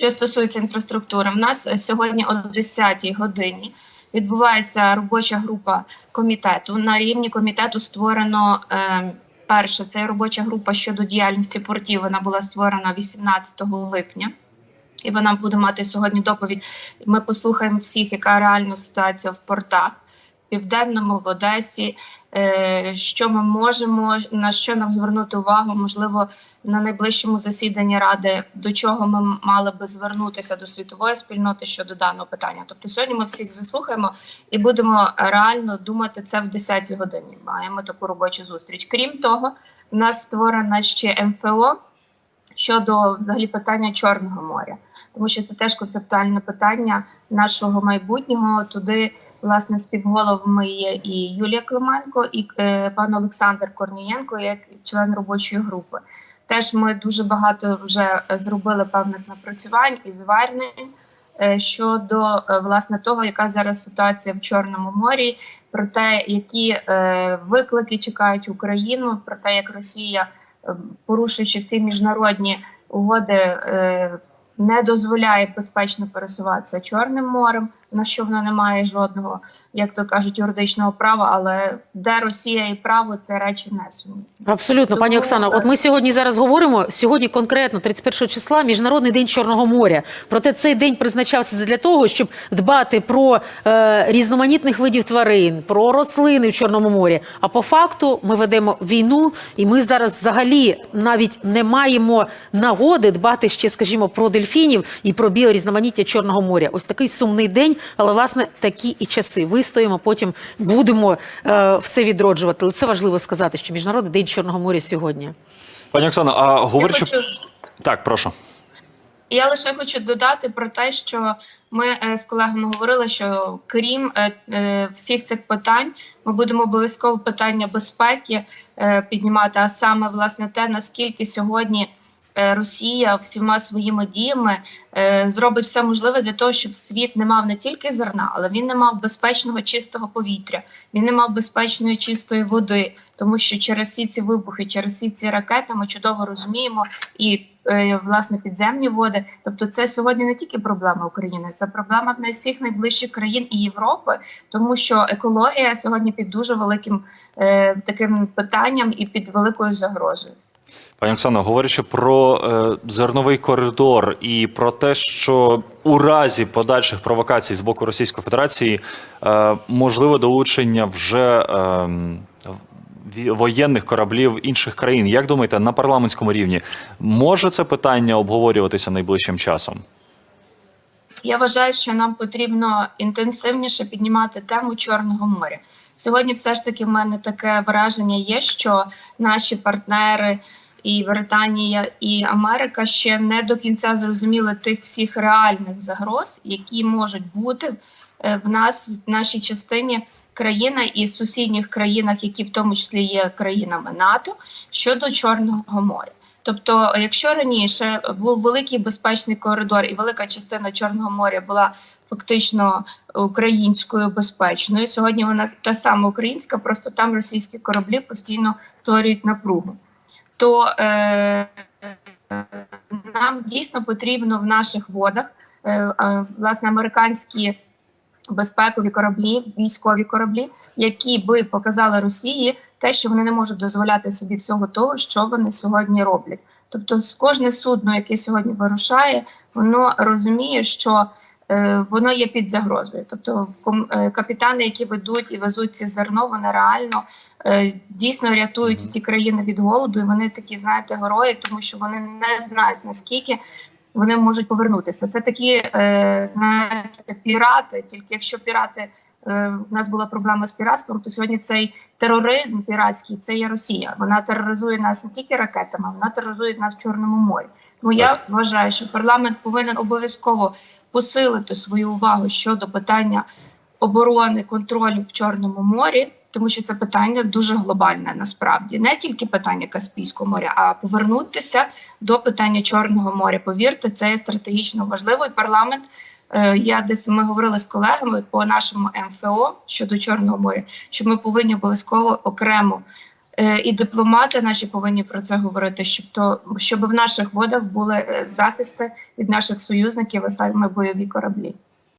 Що стосується інфраструктури, в нас е, сьогодні о 10-й годині відбувається робоча група комітету. На рівні комітету створено е, перше. Це робоча група щодо діяльності портів. Вона була створена 18 липня. І вона буде мати сьогодні доповідь. Ми послухаємо всіх, яка реальна ситуація в портах в південному, в Одесі. Е, Що ми можемо, на що нам звернути увагу? Можливо, на найближчому засіданні ради до чого ми мали би звернутися до світової спільноти щодо даного питання. Тобто, сьогодні ми всіх заслухаємо і будемо реально думати це в 10 годині. Маємо таку робочу зустріч. Крім того, в нас створена ще МФО щодо взагалі питання Чорного моря, тому що це теж концептуальне питання нашого майбутнього. Туди власне співголовами є і Юлія Клименко, і е, пан Олександр Корнієнко, як член робочої групи. Теж ми дуже багато вже е, зробили певних напрацювань і звернень е, щодо е, власне того, яка зараз ситуація в Чорному морі, про те, які е, виклики чекають Україну, про те, як Росія, е, порушуючи всі міжнародні угоди, е, не дозволяє безпечно пересуватися Чорним морем, на що вона не має жодного, як то кажуть, юридичного права. Але де Росія і право це речі несумісні. Абсолютно, пані Тому, Оксано. е, От ми сьогодні зараз говоримо. Сьогодні конкретно 31 числа міжнародний день Чорного моря. Проте цей день призначався для того, щоб дбати про е, різноманітних видів тварин, про рослини в Чорному морі. А по факту ми ведемо війну, і ми зараз взагалі навіть не маємо нагоди дбати ще, скажімо, про дельфінів і про біорізноманіття Чорного моря. Ось такий сумний день, але власне такі і часи. Вистоїмо, потім будемо е, все відроджувати. Але це важливо сказати, що міжнародний день Чорного моря сьогодні. Пані Оксано, а говорячи хочу, так, прошу. я лише хочу додати про те, що ми е, з колегами говорили, що крім е, е, всіх цих питань, ми будемо обов'язково питання безпеки піднімати, а саме власне те, наскільки сьогодні. Е, Росія всіма своїми діями е, зробить все можливе для того, щоб світ не мав не тільки зерна, але він не мав безпечного чистого повітря, він не мав безпечної чистої води, тому що через всі ці вибухи, через всі ці ракети ми чудово розуміємо і е, власне підземні води. Тобто, це сьогодні не тільки проблема України, це проблема в всіх найближчих країн і Європи, тому що екологія сьогодні під дуже великим таким питанням і під великою загрозою. Пані Оксано, говорячи про е, зерновий коридор і про те, що у разі подальших провокацій з боку Російської Федерації е, можливе долучення вже е, воєнних кораблів інших країн. Як думаєте, на парламентському рівні може це питання обговорюватися найближчим часом? Я вважаю, що нам потрібно інтенсивніше піднімати тему Чорного моря. Сьогодні, все ж таки, в мене таке враження є, що наші партнери і Британія і Америка ще не до кінця зрозуміли тих всіх реальних загроз, які можуть бути е, в нас в нашій частині країни і сусідніх країнах, які в тому числі є країнами НАТО щодо Чорного моря. Тобто, якщо раніше був великий безпечний коридор, і велика частина Чорного моря була фактично українською безпечною, сьогодні вона та сама українська, просто там російські кораблі постійно створюють напругу. То е, нам дійсно потрібно в наших водах е, власне американські безпекові кораблі, військові кораблі, які би показали Росії те, що вони не можуть дозволяти собі всього того, що вони сьогодні роблять. Тобто, кожне судно, яке сьогодні вирушає, воно розуміє, що воно є під загрозою. Тобто, е, капітани, які ведуть і везуть ці зерно, вони реально е, дійсно рятують ті країни від голоду, і вони такі, знаєте, герої, тому що вони не знають наскільки вони можуть повернутися. Це такі, е, знаєте, пірати. Тільки якщо пірати е, в нас була проблема з піратством, то сьогодні цей тероризм піратський це є Росія. Вона тероризує нас не тільки ракетами, вона тероризує нас в Чорному морі. Тому я вважаю, що парламент повинен обов'язково посилити свою увагу щодо питання оборони контролю в Чорному морі. Тому що це питання дуже глобальне насправді не тільки питання Каспійського моря, а повернутися до питання Чорного моря. Повірте, це є стратегічно важливо. І парламент е, я десь ми говорили з колегами по нашому МФО щодо Чорного моря, що ми повинні обов'язково окремо і дипломати наші повинні про це говорити, щоб то щоб в наших водах були е, захисти від наших союзників, а саме бойові кораблі.